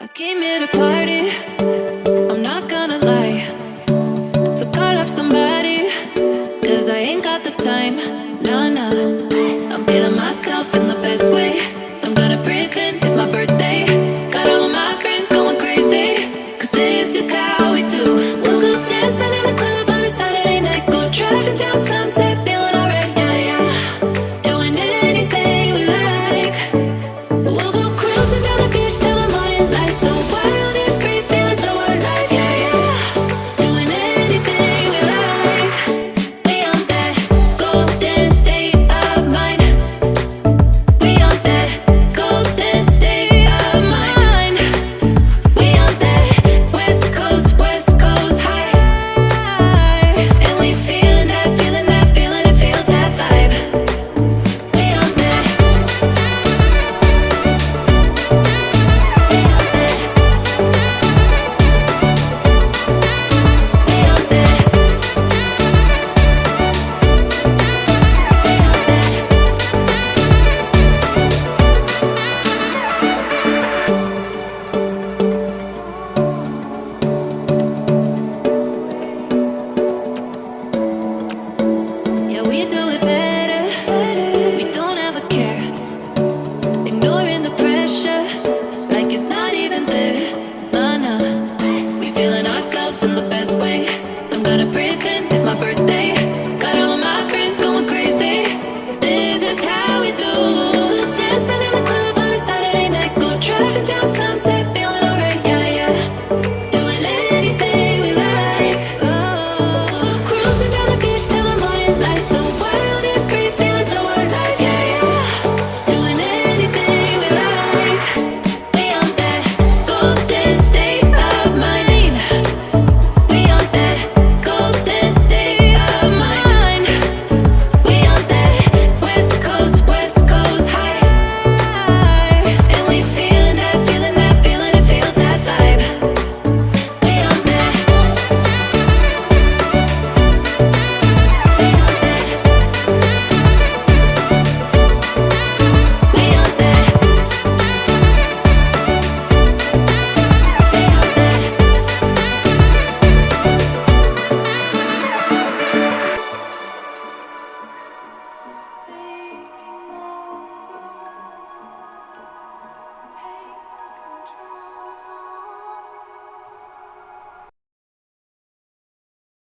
I came here to party, I'm not gonna lie. So call up somebody, cause I ain't got the time. Nah, nah, I'm feeling myself in the best way. I'm gonna pretend it's my birthday. Got all of my friends going crazy Cause this is how we do. We'll go dancing in the club on a Saturday night. Go driving down